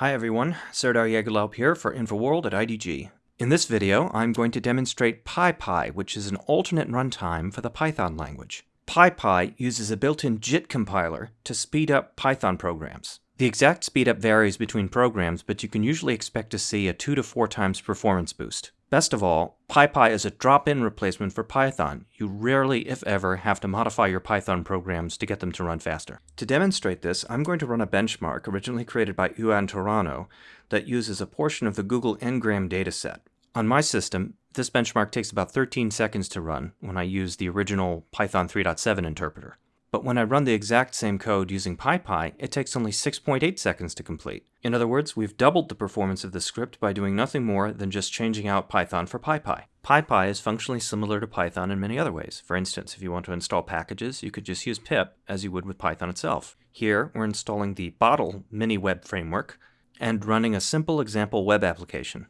Hi everyone, Serdar Yegulalp here for InfoWorld at IDG. In this video, I'm going to demonstrate PyPy, which is an alternate runtime for the Python language. PyPy uses a built-in JIT compiler to speed up Python programs. The exact speedup varies between programs, but you can usually expect to see a 2 to 4 times performance boost. Best of all, PyPy is a drop-in replacement for Python. You rarely, if ever, have to modify your Python programs to get them to run faster. To demonstrate this, I'm going to run a benchmark originally created by Juan Torano that uses a portion of the Google Ngram dataset. On my system, this benchmark takes about 13 seconds to run when I use the original Python 3.7 interpreter. But when I run the exact same code using PyPy, it takes only 6.8 seconds to complete. In other words, we've doubled the performance of the script by doing nothing more than just changing out Python for PyPy. PyPy is functionally similar to Python in many other ways. For instance, if you want to install packages, you could just use pip as you would with Python itself. Here, we're installing the Bottle mini web framework and running a simple example web application.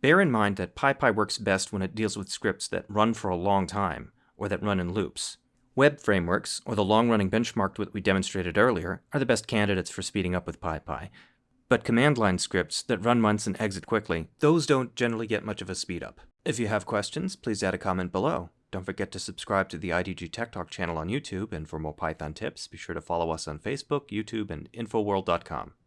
Bear in mind that PyPy works best when it deals with scripts that run for a long time, or that run in loops. Web frameworks, or the long-running benchmark that we demonstrated earlier, are the best candidates for speeding up with PyPy. But command line scripts that run once and exit quickly, those don't generally get much of a speed up. If you have questions, please add a comment below. Don't forget to subscribe to the IDG Tech Talk channel on YouTube, and for more Python tips, be sure to follow us on Facebook, YouTube, and Infoworld.com.